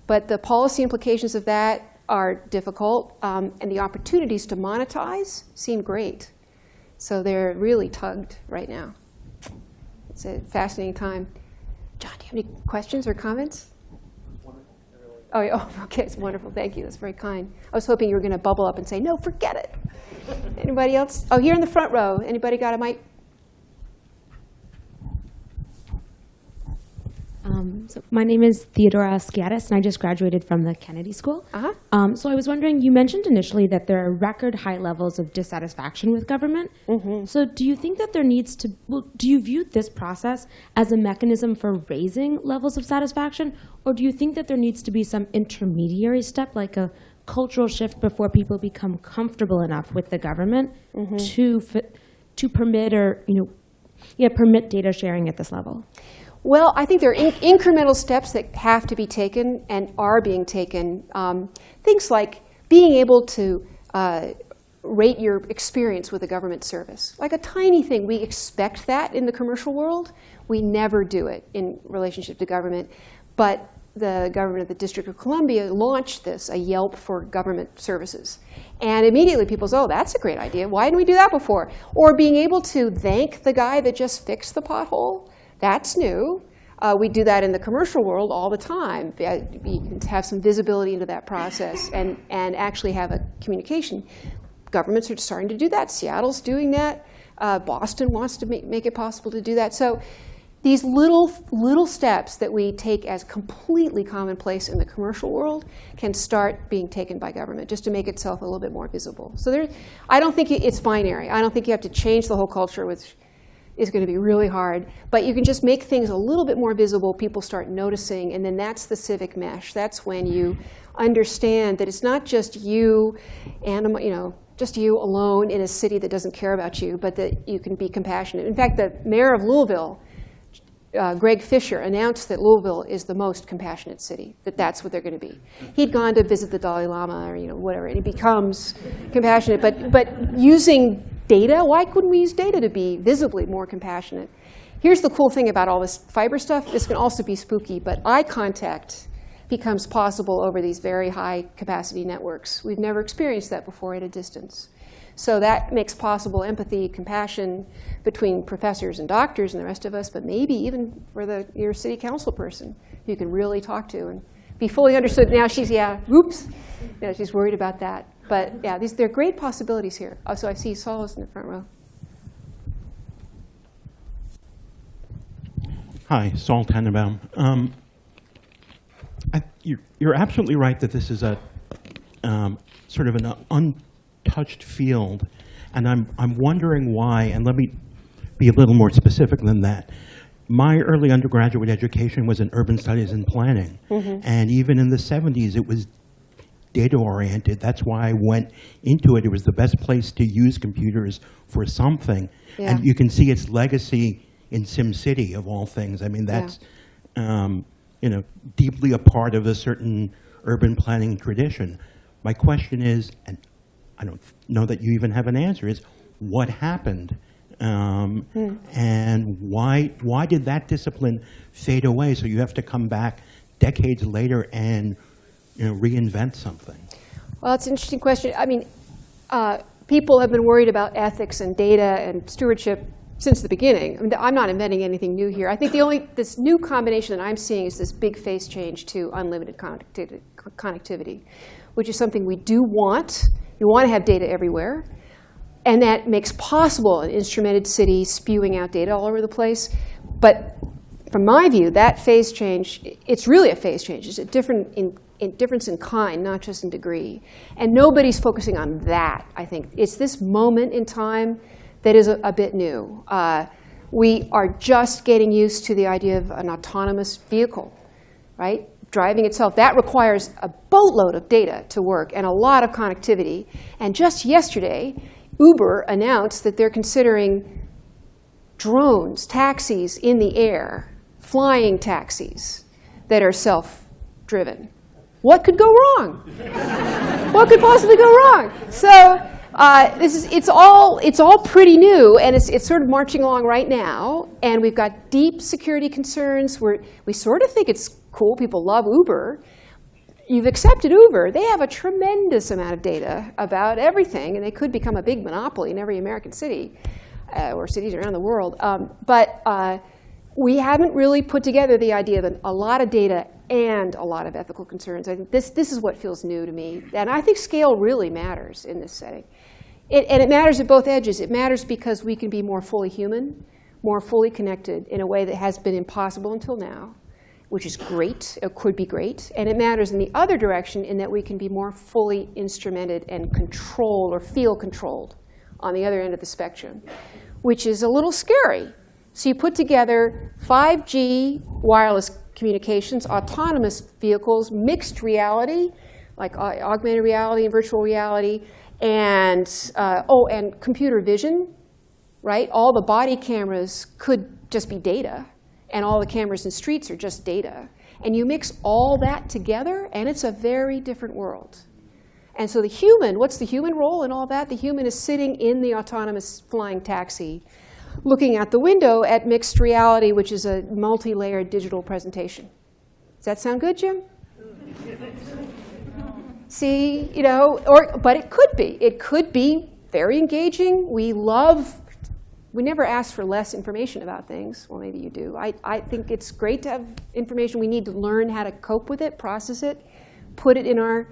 But the policy implications of that are difficult, um, and the opportunities to monetize seem great. So they're really tugged right now. It's a fascinating time. John, do you have any questions or comments? Oh, [LAUGHS] oh, okay, it's wonderful. Thank you. That's very kind. I was hoping you were going to bubble up and say, no, forget it. Anybody else? Oh, here in the front row. Anybody got a mic? Um, so my name is Theodora Skiatis, and I just graduated from the Kennedy School. Uh-huh. Um, so I was wondering, you mentioned initially that there are record high levels of dissatisfaction with government. Mm-hmm. So do you think that there needs to, well, do you view this process as a mechanism for raising levels of satisfaction, or do you think that there needs to be some intermediary step, like a cultural shift before people become comfortable enough with the government Mm-hmm. to to permit or you know, yeah, permit data sharing at this level? Well, I think there are in- incremental steps that have to be taken and are being taken. Um, things like being able to uh, rate your experience with a government service. Like a tiny thing. We expect that in the commercial world. We never do it in relationship to government. But the government of the District of Columbia launched this, a Yelp for government services. And immediately people say, oh, that's a great idea. Why didn't we do that before? Or being able to thank the guy that just fixed the pothole. That's new. Uh, we do that in the commercial world all the time. You can have some visibility into that process and, and actually have a communication. Governments are starting to do that. Seattle's doing that. Uh, Boston wants to make, make it possible to do that. So these little, little steps that we take as completely commonplace in the commercial world can start being taken by government just to make itself a little bit more visible. So there, I don't think it's binary. I don't think you have to change the whole culture, which is going to be really hard. But you can just make things a little bit more visible. People start noticing, and then that's the civic mesh. That's when you understand that it's not just you, animal, you know, just you alone in a city that doesn't care about you, but that you can be compassionate. In fact, the mayor of Louisville uh, Greg Fischer announced that Louisville is the most compassionate city, that that's what they're going to be. He'd gone to visit the Dalai Lama or you know whatever, and he becomes compassionate. But but using data, why couldn't we use data to be visibly more compassionate? Here's the cool thing about all this fiber stuff. This can also be spooky, but eye contact becomes possible over these very high capacity networks. We've never experienced that before at a distance. So that makes possible empathy, compassion between professors and doctors and the rest of us, but maybe even for the, your city council person you can really talk to and be fully understood. Now she's, yeah, oops, she's worried about that. But yeah, these, there are great possibilities here. Oh, so I see Saul is in the front row. Hi, Saul Tannenbaum. Um, I, you're, you're absolutely right that this is a um, sort of an untouched field, and I'm, I'm wondering why, and let me be a little more specific than that. My early undergraduate education was in urban studies and planning, and even in the 70s, it was data-oriented. That's why I went into it. It was the best place to use computers for something. Yeah. And you can see its legacy in SimCity, of all things. I mean, that's, um, you know, deeply a part of a certain urban planning tradition. My question is, and I don't know that you even have an answer, is what happened? Um, And why, why did that discipline fade away? So you have to come back decades later and, you know, reinvent something. Well, it's an interesting question. I mean, uh, people have been worried about ethics and data and stewardship since the beginning. I mean, I'm not inventing anything new here. I think the only this new combination that I'm seeing is this big phase change to unlimited connectivity, connectivity, which is something we do want. You want to have data everywhere, and that makes possible an instrumented city spewing out data all over the place. But from my view, that phase change, it's really a phase change. It's a different in, in difference in kind, not just in degree. And nobody's focusing on that, I think. It's this moment in time that is a, a bit new. Uh, we are just getting used to the idea of an autonomous vehicle, right? Driving itself. That requires a boatload of data to work and a lot of connectivity. And just yesterday, Uber announced that they're considering drones, taxis in the air, flying taxis that are self-driven. What could go wrong? what could possibly go wrong? So uh, this is, it's, all, it's all pretty new, and it's, it's sort of marching along right now. And we've got deep security concerns. We're, we sort of think it's cool. People love Uber. You've accepted Uber. They have a tremendous amount of data about everything, and they could become a big monopoly in every American city uh, or cities around the world. Um, but uh, we haven't really put together the idea that a lot of data and a lot of ethical concerns. I think this, this is what feels new to me. And I think scale really matters in this setting. It, and it matters at both edges. It matters because we can be more fully human, more fully connected in a way that has been impossible until now, which is great, it could be great. And it matters in the other direction in that we can be more fully instrumented and controlled or feel controlled on the other end of the spectrum, which is a little scary. So you put together 5G wireless communications, autonomous vehicles, mixed reality, like uh, augmented reality and virtual reality, and, uh, oh, and computer vision, right? All the body cameras could just be data, and all the cameras in streets are just data. And you mix all that together, and it's a very different world. And so the human, what's the human role in all that? The human is sitting in the autonomous flying taxi, looking out the window at mixed reality, which is a multi-layered digital presentation. Does that sound good, Jim? See, you know, or, but it could be. It could be very engaging. We love, we never ask for less information about things. Well, maybe you do. I, I think it's great to have information. We need to learn how to cope with it, process it, put it in our,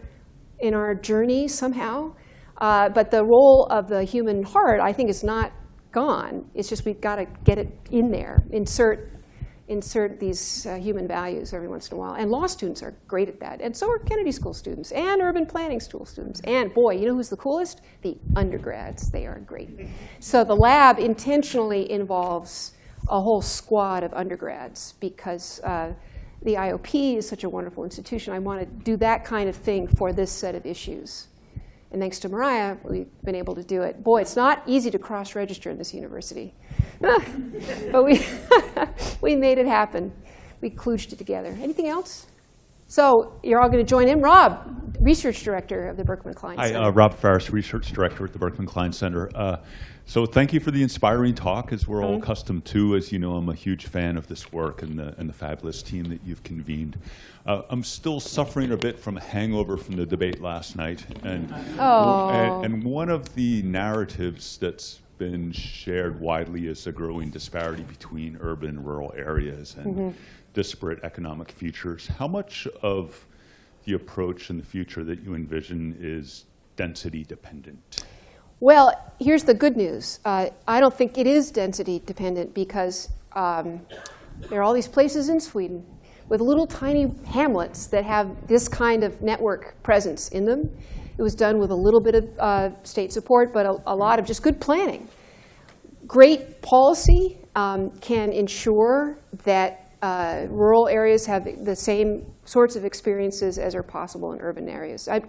in our journey somehow. Uh, but the role of the human heart, I think, is not gone. It's just we've got to get it in there, insert, insert these uh, human values every once in a while. And law students are great at that. And so are Kennedy School students and urban planning school students. And boy, you know who's the coolest? The undergrads. They are great. So the lab intentionally involves a whole squad of undergrads because uh, the IOP is such a wonderful institution. I want to do that kind of thing for this set of issues. And thanks to Mariah, we've been able to do it. Boy, it's not easy to cross-register in this university. [LAUGHS] but we, [LAUGHS] we made it happen. We klooged it together. Anything else? So you're all going to join in. Rob, Research Director of the Berkman Klein Hi, Center. uh, Rob Faris, Research Director at the Berkman Klein Center. Uh, so thank you for the inspiring talk, as we're all Mhm. accustomed to. As you know, I'm a huge fan of this work and the, and the fabulous team that you've convened. Uh, I'm still suffering a bit from a hangover from the debate last night. And, Oh. and, and one of the narratives that's been shared widely is a growing disparity between urban and rural areas and Mhm. Disparate economic futures. How much of the approach in the future that you envision is density dependent? Well, here's the good news. Uh, I don't think it is density dependent because um, there are all these places in Sweden with little tiny hamlets that have this kind of network presence in them. It was done with a little bit of uh, state support, but a, a lot of just good planning. Great policy um, can ensure that uh, rural areas have the same sorts of experiences as are possible in urban areas. I,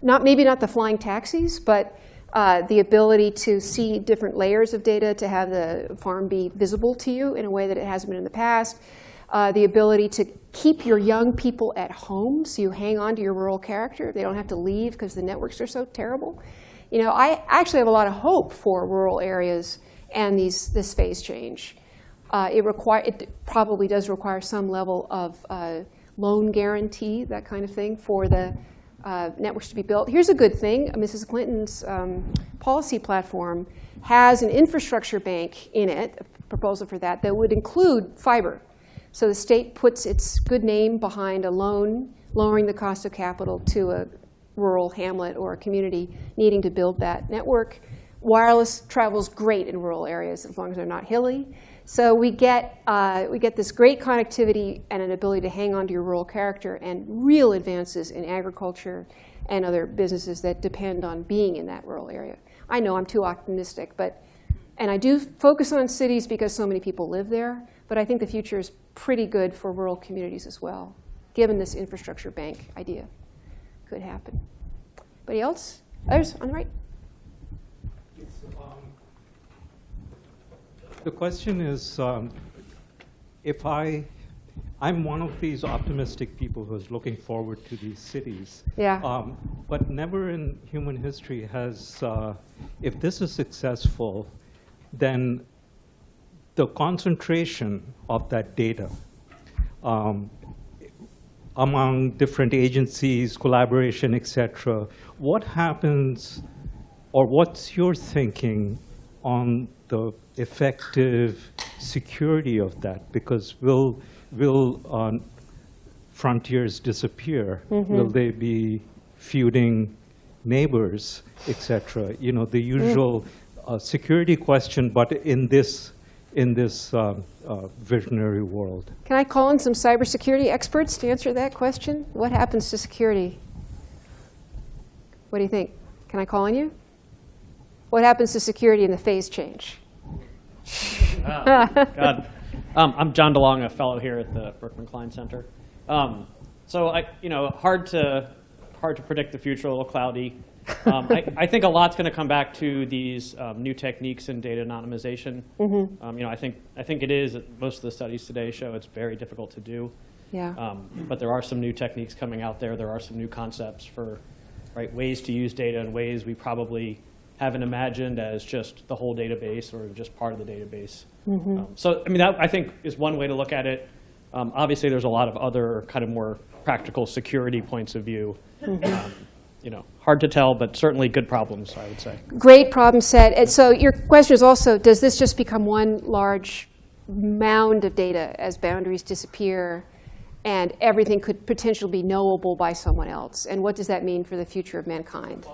not maybe not the flying taxis, but uh, the ability to see different layers of data, to have the farm be visible to you in a way that it hasn't been in the past, uh, the ability to keep your young people at home so you hang on to your rural character. They don't have to leave because the networks are so terrible. You know, I actually have a lot of hope for rural areas and these, this phase change. Uh, it, require, it probably does require some level of uh, loan guarantee, that kind of thing, for the uh, networks to be built. Here's a good thing. Mrs. Clinton's um, policy platform has an infrastructure bank in it, a proposal for that, that would include fiber. So the state puts its good name behind a loan, lowering the cost of capital to a rural hamlet or a community needing to build that network. Wireless travels great in rural areas as long as they're not hilly. So we get, uh, we get this great connectivity and an ability to hang on to your rural character and real advances in agriculture and other businesses that depend on being in that rural area. I know I'm too optimistic, but, and I do focus on cities because so many people live there, but I think the future is pretty good for rural communities as well, given this infrastructure bank idea. Could happen. Anybody else? Others on the right? The question is, um, if I, I'm one of these optimistic people who's looking forward to these cities. Yeah. Um, but never in human history has, uh, if this is successful, then the concentration of that data um, among different agencies, collaboration, et cetera, what happens, or what's your thinking on the effective security of that? Because will, will uh, frontiers disappear? Mhm. Will they be feuding neighbors, etc.? You know, the usual uh, security question, but in this, in this um, uh, visionary world. Can I call in some cybersecurity experts to answer that question? What happens to security? What do you think? Can I call on you? What happens to security in the phase change? [LAUGHS] Oh, God. Um, I'm John DeLong, a fellow here at the Berkman Klein Center. Um, so, I, you know, hard to hard to predict the future, a little cloudy. Um, I, I think a lot's going to come back to these um, new techniques in data anonymization. Mhm. Um, you know, I think I think it is. Most of the studies today show it's very difficult to do. Yeah. Um, but there are some new techniques coming out there. There are some new concepts for right ways to use data in ways we probably haven't imagined as just the whole database or just part of the database. Mhm. Um, so, I mean, that I think is one way to look at it. Um, obviously, there's a lot of other kind of more practical security points of view. Mhm. Um, you know, hard to tell, but certainly good problems, I would say. Great problem set. And so your question is also, does this just become one large mound of data as boundaries disappear and everything could potentially be knowable by someone else? And what does that mean for the future of mankind?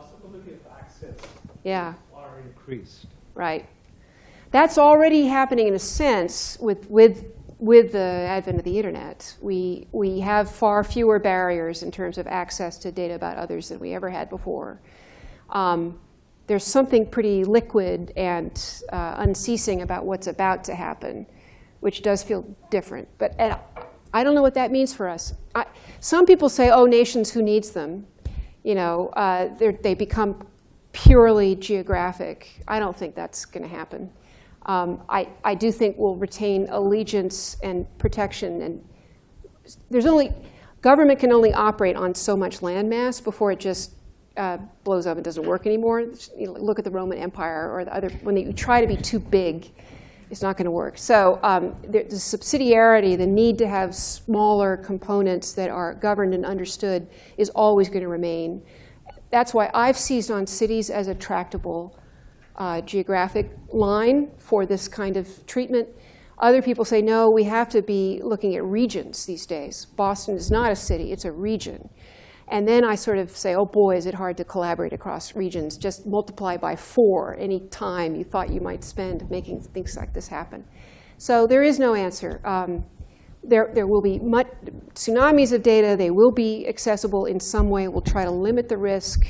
Possibility of access Yeah, are increased. right. That's already happening in a sense with, with, with the advent of the internet. We, we have far fewer barriers in terms of access to data about others than we ever had before. Um, there's something pretty liquid and uh, unceasing about what's about to happen, which does feel different. But and I don't know what that means for us. I, some people say, oh, nations, who needs them? You know, uh, they're- they become purely geographic. I don't think that's going to happen. Um, I, I do think we'll retain allegiance and protection. And there's only, Government can only operate on so much landmass before it just uh, blows up and doesn't work anymore. You know, look at the Roman Empire or the other, when you try to be too big, it's not going to work. So um, the, the subsidiarity, the need to have smaller components that are governed and understood is always going to remain. That's why I've seized on cities as a tractable uh, geographic line for this kind of treatment. Other people say, no, we have to be looking at regions these days. Boston is not a city, it's a region. And then I sort of say, oh boy, is it hard to collaborate across regions. Just multiply by four any time you thought you might spend making things like this happen. So there is no answer. Um, there, there will be much, tsunamis of data. They will be accessible in some way. We'll try to limit the risk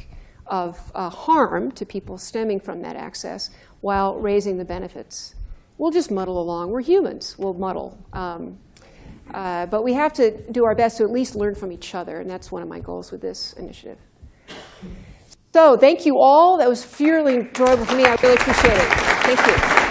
of uh, harm to people stemming from that access while raising the benefits. We'll just muddle along. We're humans. We'll muddle. Um, uh, but we have to do our best to at least learn from each other, and that's one of my goals with this initiative. So thank you all. That was fairly enjoyable for me. I really appreciate it. Thank you.